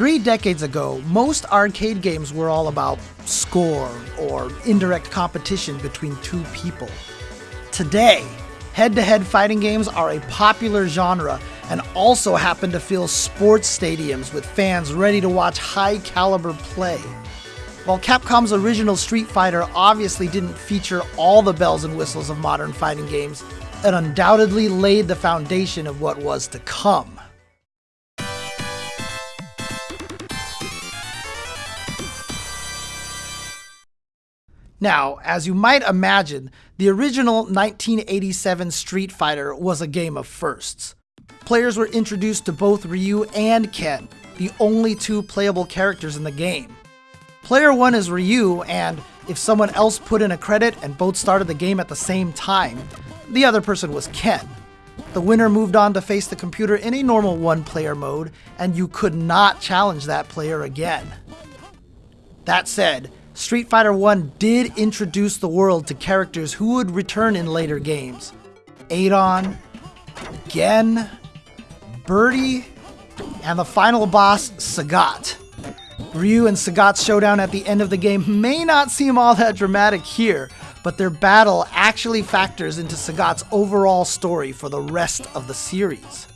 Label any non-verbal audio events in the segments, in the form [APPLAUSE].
Three decades ago, most arcade games were all about score or indirect competition between two people. Today, head to head fighting games are a popular genre and also happen to fill sports stadiums with fans ready to watch high caliber play. While Capcom's original Street Fighter obviously didn't feature all the bells and whistles of modern fighting games, it undoubtedly laid the foundation of what was to come. Now, as you might imagine, the original 1987 Street Fighter was a game of firsts. Players were introduced to both Ryu and Ken, the only two playable characters in the game. Player 1 is Ryu, and if someone else put in a credit and both started the game at the same time, the other person was Ken. The winner moved on to face the computer in a normal one player mode, and you could not challenge that player again. That said, Street Fighter 1 did introduce the world to characters who would return in later games. Adon, Gen, Birdie, and the final boss, Sagat. Ryu and Sagat's showdown at the end of the game may not seem all that dramatic here, but their battle actually factors into Sagat's overall story for the rest of the series.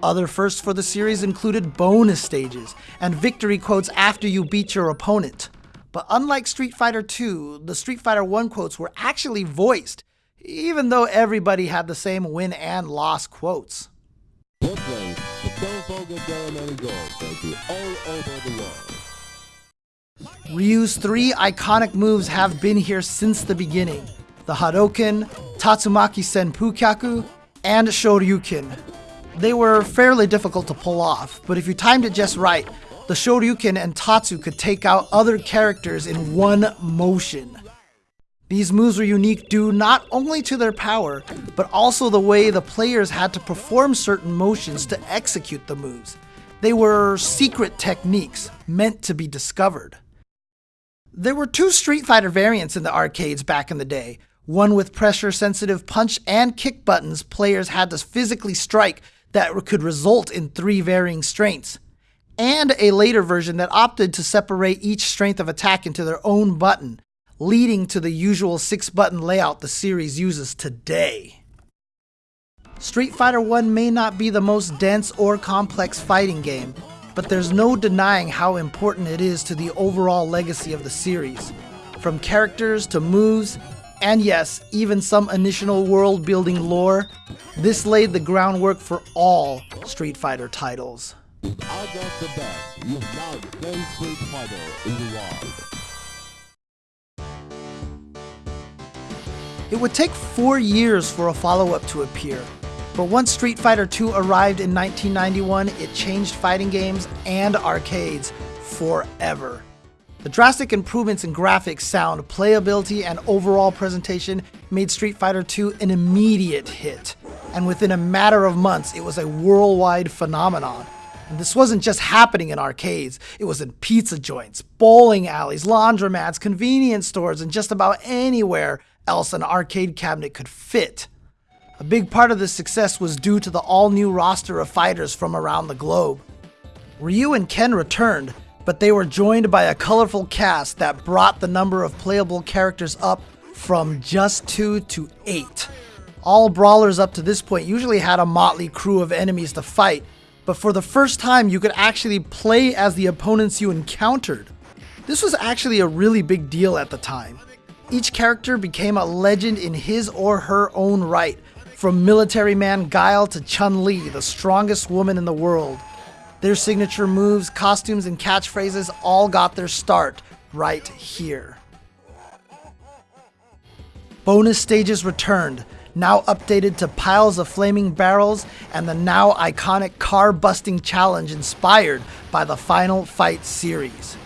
Other firsts for the series included bonus stages and victory quotes after you beat your opponent. But unlike Street Fighter II, the Street Fighter 1 quotes were actually voiced, even though everybody had the same win and loss quotes. Don't forget thank you all over the world. Ryu's three iconic moves have been here since the beginning. The Hadoken, Tatsumaki Senpukyaku, and Shoryuken. They were fairly difficult to pull off, but if you timed it just right, the Shoryuken and Tatsu could take out other characters in one motion. These moves were unique due not only to their power, but also the way the players had to perform certain motions to execute the moves. They were secret techniques, meant to be discovered. There were two Street Fighter variants in the arcades back in the day, one with pressure-sensitive punch and kick buttons players had to physically strike that could result in three varying strengths and a later version that opted to separate each strength of attack into their own button, leading to the usual six button layout the series uses today. Street Fighter 1 may not be the most dense or complex fighting game, but there's no denying how important it is to the overall legacy of the series. From characters to moves, and yes, even some initial world building lore, this laid the groundwork for all Street Fighter titles. Of the best, you now in the. It would take four years for a follow-up to appear, but once Street Fighter II arrived in 1991, it changed fighting games and arcades forever. The drastic improvements in graphics, sound, playability, and overall presentation made Street Fighter II an immediate hit, and within a matter of months, it was a worldwide phenomenon. And this wasn't just happening in arcades, it was in pizza joints, bowling alleys, laundromats, convenience stores, and just about anywhere else an arcade cabinet could fit. A big part of this success was due to the all-new roster of fighters from around the globe. Ryu and Ken returned, but they were joined by a colorful cast that brought the number of playable characters up from just two to eight. All brawlers up to this point usually had a motley crew of enemies to fight, but for the first time you could actually play as the opponents you encountered. This was actually a really big deal at the time. Each character became a legend in his or her own right, from military man Guile to Chun-Li, the strongest woman in the world. Their signature moves, costumes, and catchphrases all got their start right here. Bonus stages returned, now updated to piles of flaming barrels, and the now iconic car busting challenge inspired by the Final Fight series.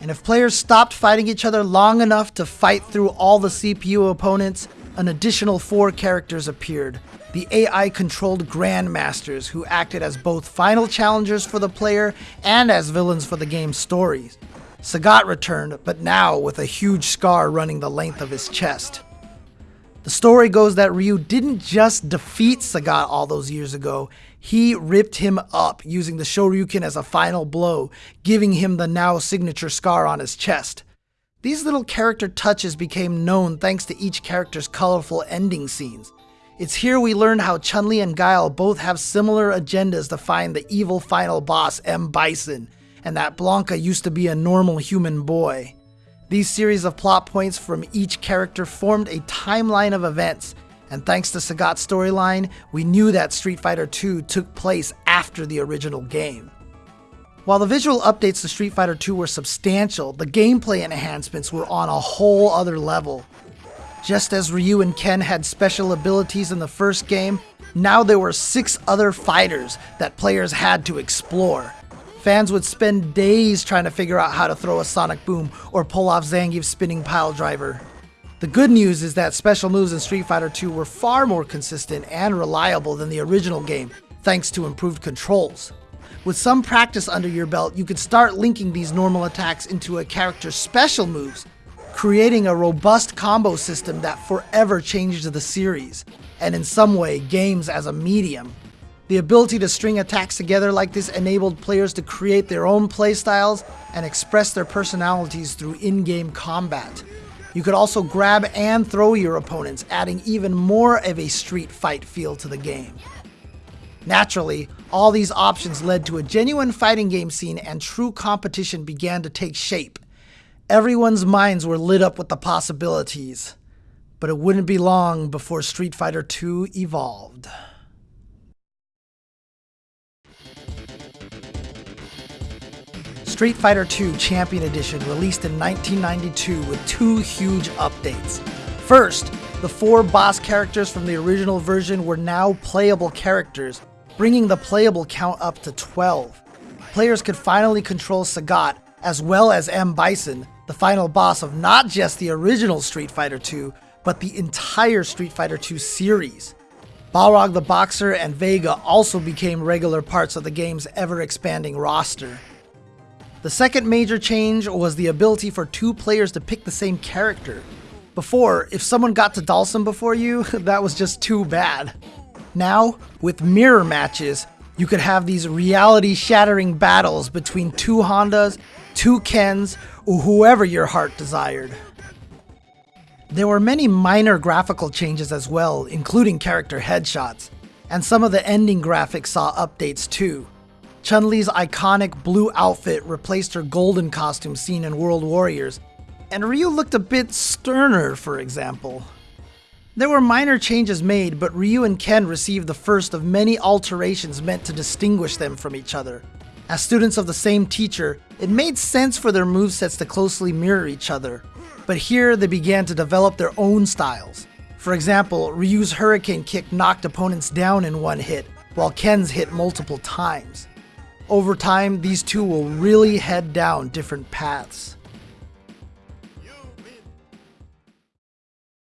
And if players stopped fighting each other long enough to fight through all the CPU opponents, an additional four characters appeared. The AI controlled Grandmasters, who acted as both final challengers for the player and as villains for the game's stories. Sagat returned, but now with a huge scar running the length of his chest. The story goes that Ryu didn't just defeat Sagat all those years ago, he ripped him up using the Shoryuken as a final blow, giving him the now signature scar on his chest. These little character touches became known thanks to each character's colorful ending scenes. It's here we learn how Chun-Li and Guile both have similar agendas to find the evil final boss M. Bison, and that Blanka used to be a normal human boy. These series of plot points from each character formed a timeline of events, and thanks to Sagat's storyline, we knew that Street Fighter II took place after the original game. While the visual updates to Street Fighter II were substantial, the gameplay enhancements were on a whole other level. Just as Ryu and Ken had special abilities in the first game, now there were six other fighters that players had to explore. Fans would spend days trying to figure out how to throw a sonic boom or pull off Zangief's spinning pile driver. The good news is that special moves in Street Fighter II were far more consistent and reliable than the original game, thanks to improved controls. With some practice under your belt, you could start linking these normal attacks into a character's special moves creating a robust combo system that forever changes the series, and in some way, games as a medium. The ability to string attacks together like this enabled players to create their own playstyles and express their personalities through in-game combat. You could also grab and throw your opponents, adding even more of a street fight feel to the game. Naturally, all these options led to a genuine fighting game scene and true competition began to take shape, Everyone's minds were lit up with the possibilities, but it wouldn't be long before Street Fighter II evolved. Street Fighter II Champion Edition released in 1992 with two huge updates. First, the four boss characters from the original version were now playable characters, bringing the playable count up to 12. Players could finally control Sagat, as well as M. Bison, the final boss of not just the original Street Fighter II, but the entire Street Fighter II series. Balrog the Boxer and Vega also became regular parts of the game's ever-expanding roster. The second major change was the ability for two players to pick the same character. Before, if someone got to Dhalsim before you, [LAUGHS] that was just too bad. Now, with mirror matches, you could have these reality-shattering battles between two Hondas two Kens, or whoever your heart desired. There were many minor graphical changes as well, including character headshots, and some of the ending graphics saw updates too. Chun-Li's iconic blue outfit replaced her golden costume seen in World Warriors, and Ryu looked a bit sterner, for example. There were minor changes made, but Ryu and Ken received the first of many alterations meant to distinguish them from each other. As students of the same teacher, it made sense for their movesets to closely mirror each other, but here they began to develop their own styles. For example, Ryu's Hurricane Kick knocked opponents down in one hit, while Ken's hit multiple times. Over time, these two will really head down different paths.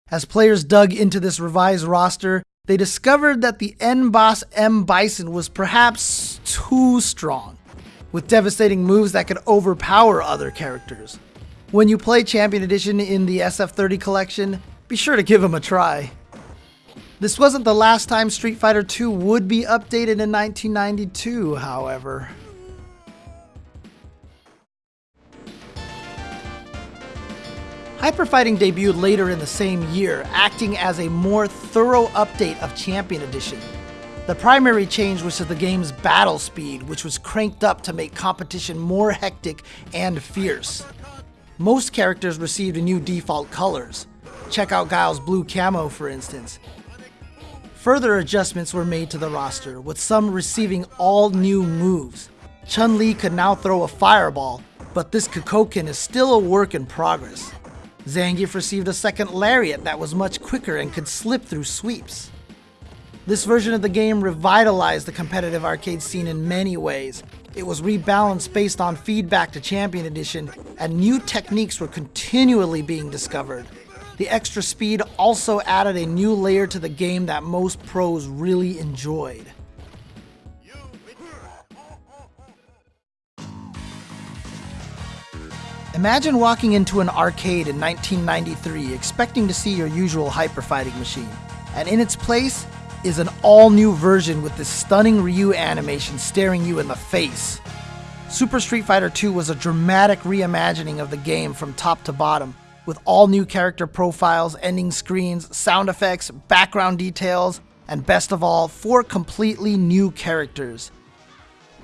As players dug into this revised roster, they discovered that the N boss M Bison was perhaps too strong with devastating moves that could overpower other characters. When you play Champion Edition in the SF30 collection, be sure to give him a try. This wasn't the last time Street Fighter II would be updated in 1992, however. Hyper Fighting debuted later in the same year, acting as a more thorough update of Champion Edition. The primary change was to the game's battle speed, which was cranked up to make competition more hectic and fierce. Most characters received new default colors. Check out Guile's blue camo, for instance. Further adjustments were made to the roster, with some receiving all new moves. Chun-Li could now throw a fireball, but this Kikoken is still a work in progress. Zangief received a second lariat that was much quicker and could slip through sweeps. This version of the game revitalized the competitive arcade scene in many ways. It was rebalanced based on feedback to Champion Edition, and new techniques were continually being discovered. The extra speed also added a new layer to the game that most pros really enjoyed. Imagine walking into an arcade in 1993 expecting to see your usual hyper fighting machine, and in its place is an all new version with this stunning Ryu animation staring you in the face. Super Street Fighter II was a dramatic reimagining of the game from top to bottom, with all new character profiles, ending screens, sound effects, background details, and best of all, four completely new characters.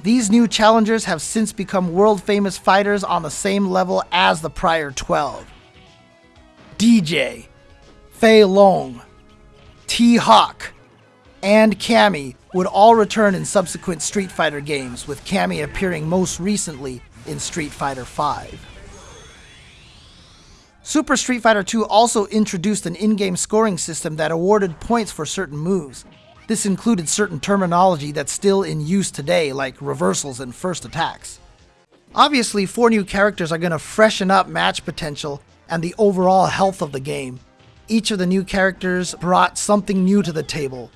These new challengers have since become world famous fighters on the same level as the prior 12. DJ, Fei Long, T Hawk, and Cammy would all return in subsequent Street Fighter games, with Cammy appearing most recently in Street Fighter V. Super Street Fighter II also introduced an in-game scoring system that awarded points for certain moves. This included certain terminology that's still in use today, like reversals and first attacks. Obviously, four new characters are going to freshen up match potential and the overall health of the game. Each of the new characters brought something new to the table.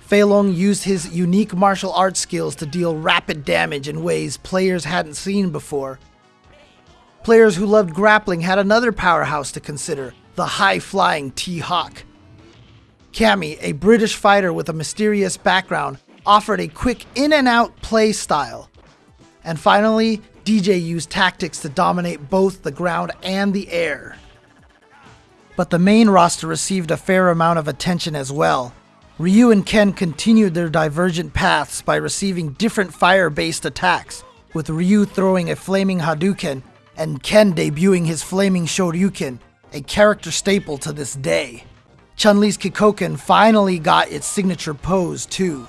Fei Long used his unique martial arts skills to deal rapid damage in ways players hadn't seen before, Players who loved grappling had another powerhouse to consider the high flying T Hawk. Cammy, a British fighter with a mysterious background, offered a quick in and out play style. And finally, DJ used tactics to dominate both the ground and the air. But the main roster received a fair amount of attention as well. Ryu and Ken continued their divergent paths by receiving different fire based attacks, with Ryu throwing a flaming Hadouken and Ken debuting his flaming Shoryuken, a character staple to this day. Chun-Li's Kikoken finally got its signature pose too.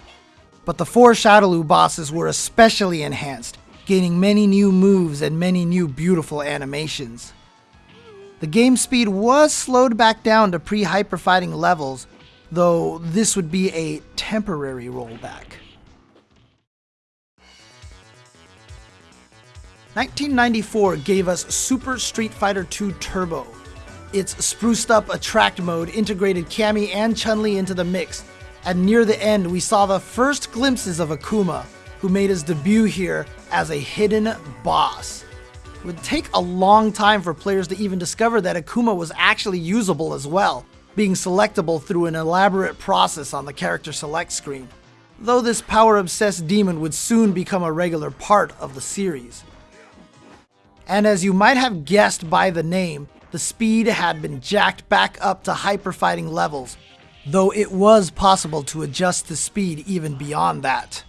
But the four Shadaloo bosses were especially enhanced, gaining many new moves and many new beautiful animations. The game speed was slowed back down to pre-hyper fighting levels, though this would be a temporary rollback. 1994 gave us Super Street Fighter II Turbo. Its spruced up attract mode integrated Cammy and Chun-Li into the mix, and near the end we saw the first glimpses of Akuma, who made his debut here as a hidden boss. It would take a long time for players to even discover that Akuma was actually usable as well, being selectable through an elaborate process on the character select screen, though this power-obsessed demon would soon become a regular part of the series. And as you might have guessed by the name, the speed had been jacked back up to hyper fighting levels, though it was possible to adjust the speed even beyond that.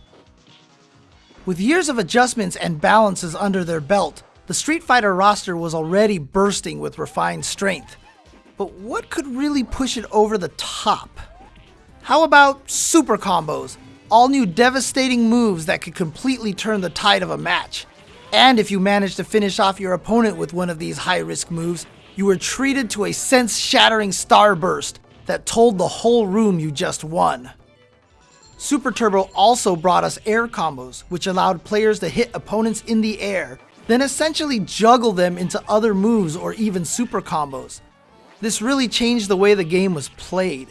With years of adjustments and balances under their belt, the Street Fighter roster was already bursting with refined strength. But what could really push it over the top? How about super combos? All new devastating moves that could completely turn the tide of a match. And if you managed to finish off your opponent with one of these high risk moves, you were treated to a sense shattering starburst that told the whole room you just won. Super Turbo also brought us air combos, which allowed players to hit opponents in the air, then essentially juggle them into other moves or even super combos. This really changed the way the game was played.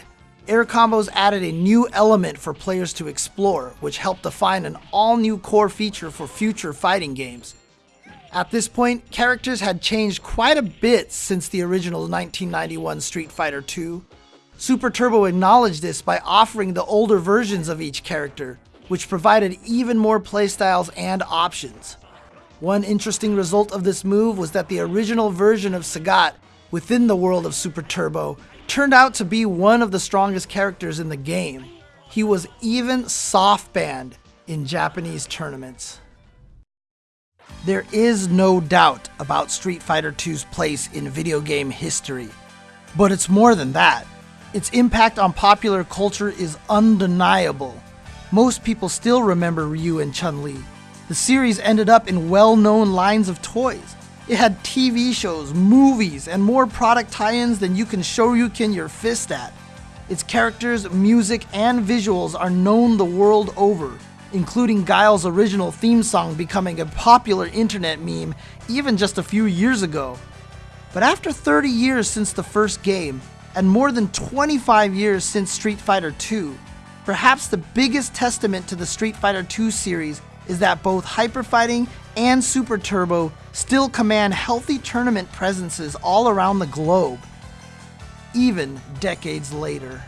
Air combos added a new element for players to explore, which helped define an all new core feature for future fighting games. At this point, characters had changed quite a bit since the original 1991 Street Fighter II. Super Turbo acknowledged this by offering the older versions of each character, which provided even more playstyles and options. One interesting result of this move was that the original version of Sagat within the world of Super Turbo turned out to be one of the strongest characters in the game. He was even soft banned in Japanese tournaments. There is no doubt about Street Fighter II's place in video game history. But it's more than that. Its impact on popular culture is undeniable. Most people still remember Ryu and Chun-Li. The series ended up in well-known lines of toys, it had TV shows, movies, and more product tie-ins than you can shoryuken your fist at. Its characters, music, and visuals are known the world over, including Guile's original theme song becoming a popular internet meme even just a few years ago. But after 30 years since the first game, and more than 25 years since Street Fighter II, perhaps the biggest testament to the Street Fighter II series is that both Hyper Fighting and Super Turbo still command healthy tournament presences all around the globe, even decades later.